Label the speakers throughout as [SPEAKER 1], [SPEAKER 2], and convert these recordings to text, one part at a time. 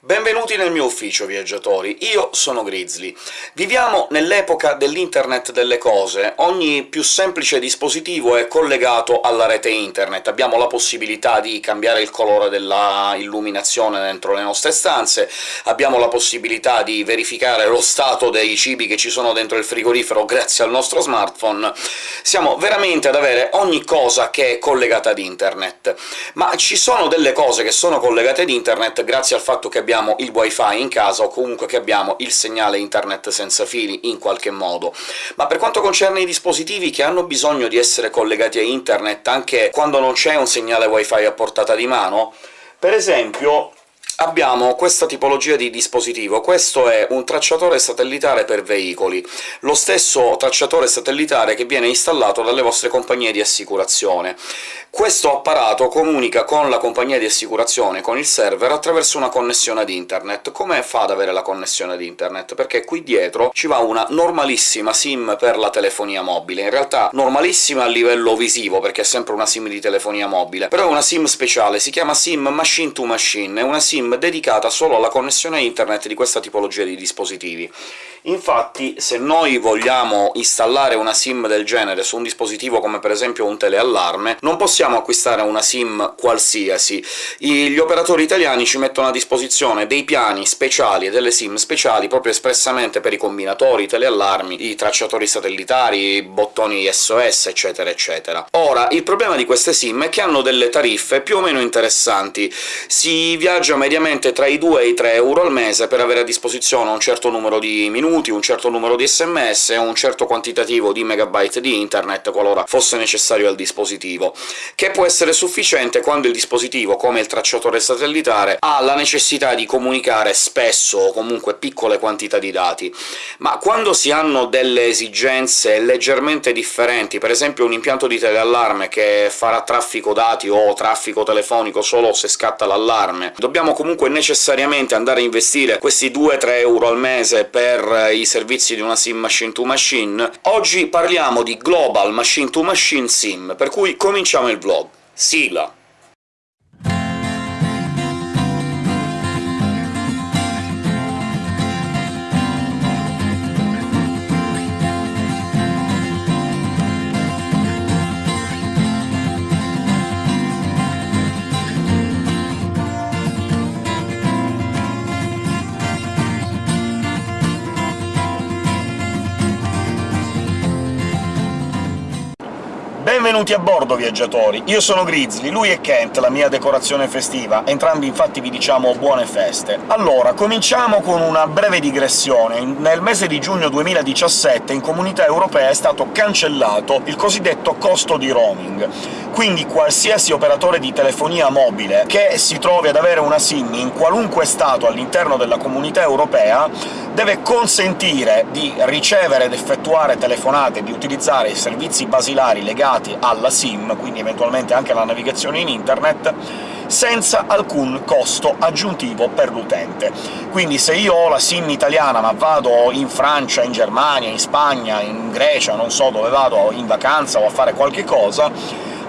[SPEAKER 1] Benvenuti nel mio ufficio, viaggiatori. Io sono Grizzly. Viviamo nell'epoca dell'internet delle cose. Ogni più semplice dispositivo è collegato alla rete internet. Abbiamo la possibilità di cambiare il colore della illuminazione dentro le nostre stanze, abbiamo la possibilità di verificare lo stato dei cibi che ci sono dentro il frigorifero grazie al nostro smartphone. Siamo veramente ad avere ogni cosa che è collegata ad internet. Ma ci sono delle cose che sono collegate ad internet grazie al fatto che abbiamo il wifi in casa, o comunque che abbiamo il segnale internet senza fili in qualche modo. Ma per quanto concerne i dispositivi che hanno bisogno di essere collegati a internet anche quando non c'è un segnale wifi a portata di mano, per esempio abbiamo questa tipologia di dispositivo. Questo è un tracciatore satellitare per veicoli, lo stesso tracciatore satellitare che viene installato dalle vostre compagnie di assicurazione. Questo apparato comunica con la compagnia di assicurazione, con il server, attraverso una connessione ad internet. Come fa ad avere la connessione ad internet? Perché qui dietro ci va una normalissima SIM per la telefonia mobile, in realtà normalissima a livello visivo, perché è sempre una SIM di telefonia mobile, però è una SIM speciale, si chiama SIM Machine to Machine, è una SIM dedicata solo alla connessione internet di questa tipologia di dispositivi. Infatti, se noi vogliamo installare una SIM del genere su un dispositivo come per esempio un teleallarme, non possiamo acquistare una SIM qualsiasi. Gli operatori italiani ci mettono a disposizione dei piani speciali e delle SIM speciali proprio espressamente per i combinatori, i teleallarmi, i tracciatori satellitari, i bottoni SOS, eccetera eccetera. Ora, il problema di queste SIM è che hanno delle tariffe più o meno interessanti. Si viaggia mediamente tra i 2 e i 3 euro al mese per avere a disposizione un certo numero di minuti, un certo numero di sms e un certo quantitativo di megabyte di internet, qualora fosse necessario al dispositivo, che può essere sufficiente quando il dispositivo, come il tracciatore satellitare, ha la necessità di comunicare spesso o comunque piccole quantità di dati. Ma quando si hanno delle esigenze leggermente differenti, per esempio un impianto di teleallarme che farà traffico dati o traffico telefonico solo se scatta l'allarme, dobbiamo comunque necessariamente andare a investire questi 2-3 euro al mese per i servizi di una SIM machine-to-machine, oggi parliamo di Global Machine-to-Machine SIM, per cui cominciamo il vlog. Sigla! Benvenuti a bordo, viaggiatori! Io sono Grizzly, lui è Kent, la mia decorazione festiva, entrambi infatti vi diciamo buone feste. Allora, cominciamo con una breve digressione. Nel mese di giugno 2017 in Comunità Europea è stato cancellato il cosiddetto costo di roaming, quindi qualsiasi operatore di telefonia mobile che si trovi ad avere una SIM in qualunque Stato all'interno della Comunità Europea deve consentire di ricevere ed effettuare telefonate, di utilizzare i servizi basilari legati alla SIM, quindi eventualmente anche alla navigazione in internet, senza alcun costo aggiuntivo per l'utente. Quindi se io ho la SIM italiana, ma vado in Francia, in Germania, in Spagna, in Grecia, non so dove vado in vacanza o a fare qualche cosa,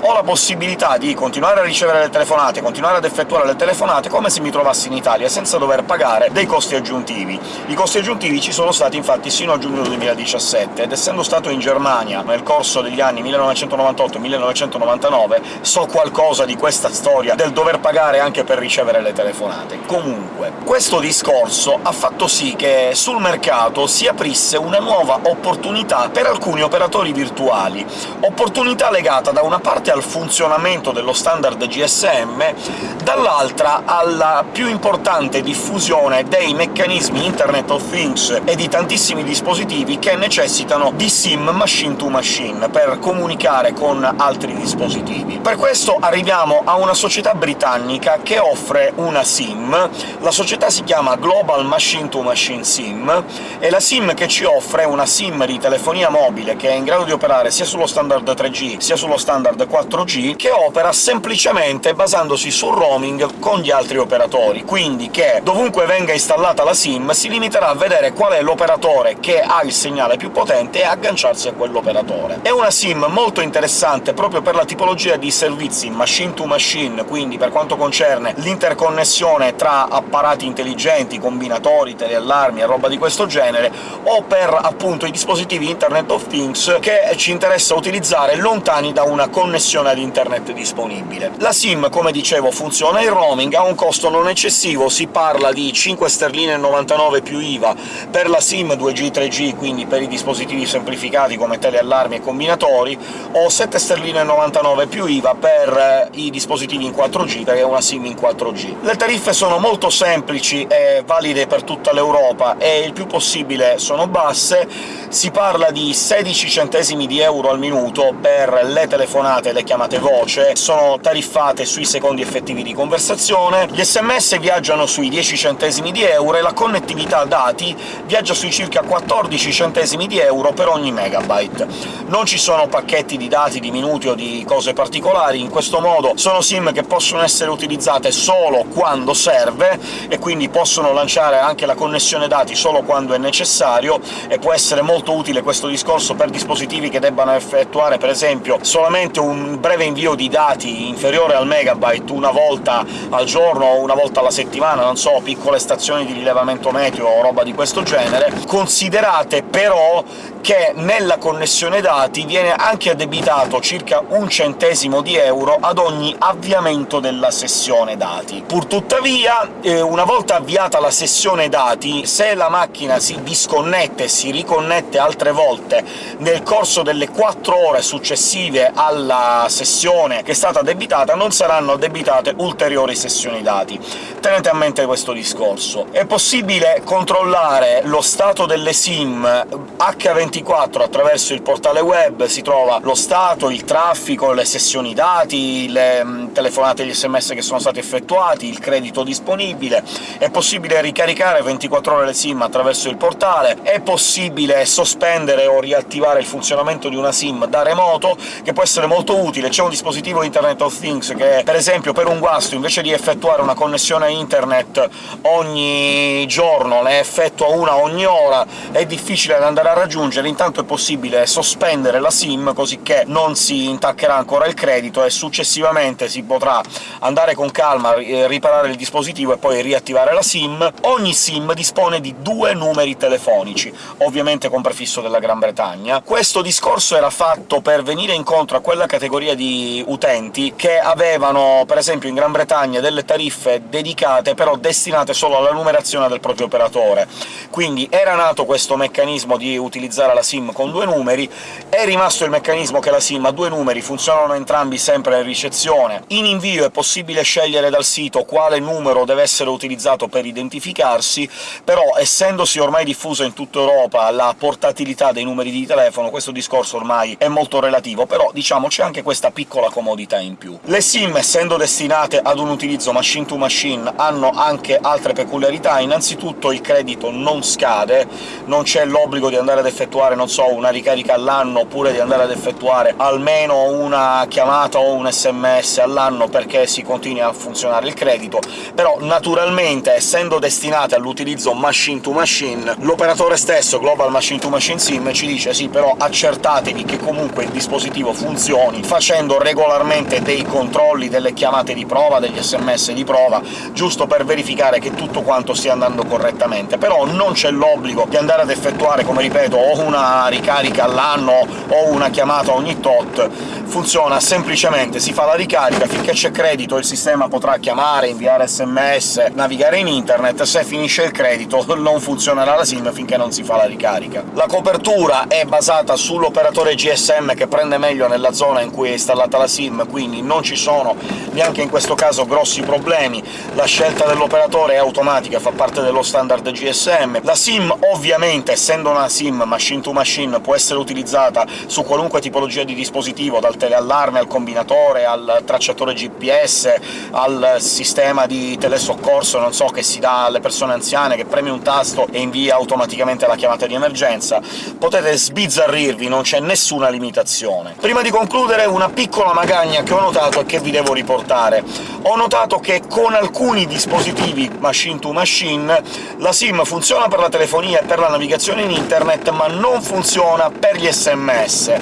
[SPEAKER 1] ho la possibilità di continuare a ricevere le telefonate, continuare ad effettuare le telefonate come se mi trovassi in Italia, senza dover pagare dei costi aggiuntivi. I costi aggiuntivi ci sono stati infatti sino a giugno 2017, ed essendo stato in Germania nel corso degli anni 1998-1999 so qualcosa di questa storia del dover pagare anche per ricevere le telefonate. Comunque, questo discorso ha fatto sì che sul mercato si aprisse una nuova opportunità per alcuni operatori virtuali, opportunità legata da una parte al funzionamento dello standard GSM, dall'altra alla più importante diffusione dei meccanismi Internet of Things e di tantissimi dispositivi che necessitano di SIM machine-to-machine per comunicare con altri dispositivi. Per questo arriviamo a una società britannica che offre una SIM, la società si chiama Global Machine-to-Machine SIM, e la SIM che ci offre è una SIM di telefonia mobile che è in grado di operare sia sullo standard 3G sia sullo standard 4 4G, che opera semplicemente basandosi sul roaming con gli altri operatori, quindi che dovunque venga installata la SIM si limiterà a vedere qual è l'operatore che ha il segnale più potente e agganciarsi a quell'operatore. È una SIM molto interessante proprio per la tipologia di servizi machine to machine, quindi per quanto concerne l'interconnessione tra apparati intelligenti, combinatori, teleallarmi e roba di questo genere, o per appunto i dispositivi Internet of Things che ci interessa utilizzare lontani da una connessione ad internet disponibile. La SIM, come dicevo, funziona in roaming, ha un costo non eccessivo, si parla di 5 sterline e 99 più IVA per la SIM 2G 3G, quindi per i dispositivi semplificati come teleallarmi e combinatori, o 7 sterline e 99 più IVA per i dispositivi in 4G, perché è una SIM in 4G. Le tariffe sono molto semplici e valide per tutta l'Europa, e il più possibile sono basse, si parla di 16 centesimi di euro al minuto per le telefonate le chiamate voce, sono tariffate sui secondi effettivi di conversazione, gli sms viaggiano sui 10 centesimi di euro e la connettività dati viaggia sui circa 14 centesimi di euro per ogni megabyte. Non ci sono pacchetti di dati, di minuti o di cose particolari, in questo modo sono SIM che possono essere utilizzate solo quando serve, e quindi possono lanciare anche la connessione dati solo quando è necessario, e può essere molto utile questo discorso per dispositivi che debbano effettuare, per esempio, solamente un breve invio di dati inferiore al megabyte una volta al giorno o una volta alla settimana, non so, piccole stazioni di rilevamento meteo o roba di questo genere. Considerate però che nella connessione dati viene anche addebitato circa un centesimo di euro ad ogni avviamento della sessione dati. Purtuttavia, eh, una volta avviata la sessione dati, se la macchina si disconnette e si riconnette altre volte nel corso delle 4 ore successive alla sessione che è stata addebitata, non saranno addebitate ulteriori sessioni dati. Tenete a mente questo discorso. È possibile controllare lo stato delle SIM H24 attraverso il portale web, si trova lo stato, il traffico, le sessioni dati, le mm, telefonate e gli sms che sono stati effettuati, il credito disponibile, è possibile ricaricare 24 ore le SIM attraverso il portale, è possibile sospendere o riattivare il funzionamento di una SIM da remoto, che può essere molto utile. C'è un dispositivo Internet of Things che, per esempio, per un guasto, invece di effettuare una connessione internet ogni giorno, ne effettua una ogni ora, è difficile da andare a raggiungere, intanto è possibile sospendere la SIM, così che non si intaccherà ancora il credito, e successivamente si potrà andare con calma, riparare il dispositivo e poi riattivare la SIM. Ogni SIM dispone di due numeri telefonici, ovviamente con prefisso della Gran Bretagna. Questo discorso era fatto per venire incontro a quella categoria di utenti che avevano, per esempio in Gran Bretagna, delle tariffe dedicate, però destinate solo alla numerazione del proprio operatore. Quindi era nato questo meccanismo di utilizzare la SIM con due numeri, è rimasto il meccanismo che la SIM ha due numeri, funzionano entrambi sempre in ricezione. In invio è possibile scegliere dal sito quale numero deve essere utilizzato per identificarsi, però essendosi ormai diffusa in tutta Europa la portatilità dei numeri di telefono, questo discorso ormai è molto relativo, però diciamo c'è anche questa piccola comodità in più. Le SIM, essendo destinate ad un utilizzo machine to machine, hanno anche altre peculiarità. Innanzitutto il credito non scade, non c'è l'obbligo di andare ad effettuare, non so, una ricarica all'anno, oppure di andare ad effettuare almeno una chiamata o un sms all'anno perché si continui a funzionare il credito, però naturalmente, essendo destinate all'utilizzo machine to machine, l'operatore stesso, Global Machine to Machine SIM, ci dice «sì, però accertatevi che comunque il dispositivo funzioni, facendo regolarmente dei controlli, delle chiamate di prova, degli sms di prova, giusto per verificare che tutto quanto stia andando correttamente. Però non c'è l'obbligo di andare ad effettuare, come ripeto, o una ricarica all'anno o una chiamata ogni tot, funziona semplicemente, si fa la ricarica, finché c'è credito il sistema potrà chiamare, inviare sms, navigare in internet, se finisce il credito non funzionerà la SIM finché non si fa la ricarica. La copertura è basata sull'operatore GSM che prende meglio nella zona in cui è installata la SIM, quindi non ci sono neanche in questo caso grossi problemi, la scelta dell'operatore è automatica, fa parte dello standard GSM. La SIM, ovviamente, essendo una SIM machine to machine, può essere utilizzata su qualunque tipologia di dispositivo, dal teleallarme al combinatore, al tracciatore GPS, al sistema di telesoccorso, non so, che si dà alle persone anziane, che premi un tasto e invia automaticamente la chiamata di emergenza. Potete sbizzarrirvi, non c'è nessuna limitazione. Prima di concludere
[SPEAKER 2] una piccola magagna che ho notato e che vi devo riportare. Ho notato che con alcuni dispositivi machine to machine la SIM funziona per la telefonia e per la navigazione in internet, ma non funziona per gli sms.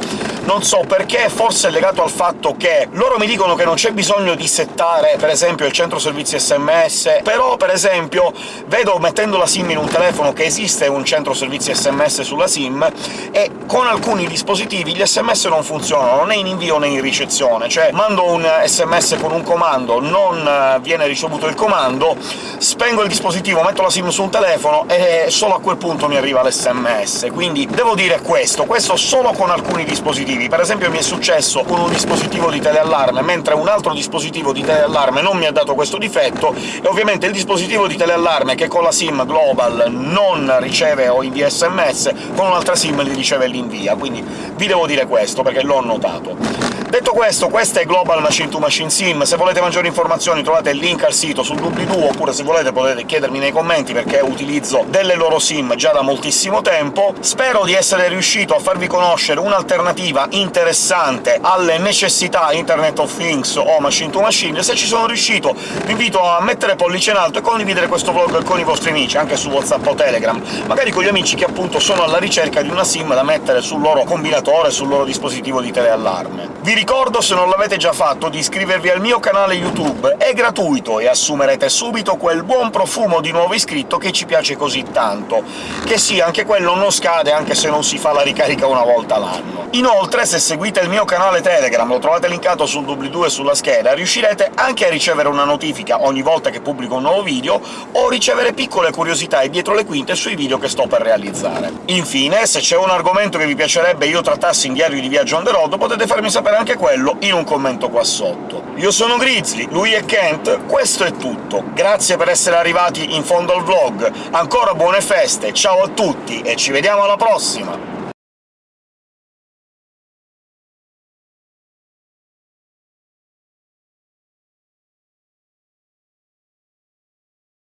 [SPEAKER 2] Non so perché, forse è legato al fatto che loro mi dicono che non c'è bisogno di settare, per esempio, il centro servizi sms, però, per esempio, vedo mettendo la SIM in un telefono che esiste un centro servizi sms sulla SIM, e con alcuni dispositivi gli sms non funzionano, né in invio né in ricezione, cioè mando un sms con un comando, non eh, viene ricevuto il comando, spengo il dispositivo, metto la SIM su un telefono e solo a quel punto mi arriva l'SMS. Quindi devo dire questo, questo solo con alcuni dispositivi. Per esempio mi è successo con un dispositivo di teleallarme, mentre un altro dispositivo di teleallarme non mi ha dato questo difetto, e ovviamente il dispositivo di teleallarme che con la SIM Global non riceve o invia SMS, con un'altra SIM li riceve e li quindi vi devo dire questo, perché l'ho notato. Detto questo, questa è Global Machine to Machine Sim, se volete maggiori informazioni trovate il link al sito sul doobly-doo, oppure se volete potete chiedermi nei commenti, perché utilizzo delle loro sim già da moltissimo tempo. Spero di essere riuscito a farvi conoscere un'alternativa interessante alle necessità Internet of Things o Machine to Machine. Se ci sono riuscito vi invito a mettere pollice in alto e condividere questo vlog con i vostri amici, anche su WhatsApp o Telegram, magari con gli amici che appunto sono alla ricerca di una sim da mettere sul loro combinatore, sul loro dispositivo di teleallarme. Vi ricordo, se non l'avete già fatto, di iscrivervi al mio canale YouTube, è gratuito e assumerete subito quel buon profumo di nuovo iscritto che ci piace così tanto, che sì, anche quello non scade anche se non si fa la ricarica una volta l'anno. Inoltre, se seguite il mio canale Telegram, lo trovate linkato sul doobly-doo e sulla scheda, riuscirete anche a ricevere una notifica ogni volta che pubblico un nuovo video, o ricevere piccole curiosità e dietro le quinte sui video che sto per realizzare. Infine, se c'è un argomento che vi piacerebbe io trattassi in diario di viaggio on the road, potete farmi sapere anche anche quello in un commento qua sotto. Io sono Grizzly, lui è Kent, questo è tutto. Grazie per essere arrivati in fondo al vlog, ancora buone feste, ciao a tutti e ci vediamo alla prossima!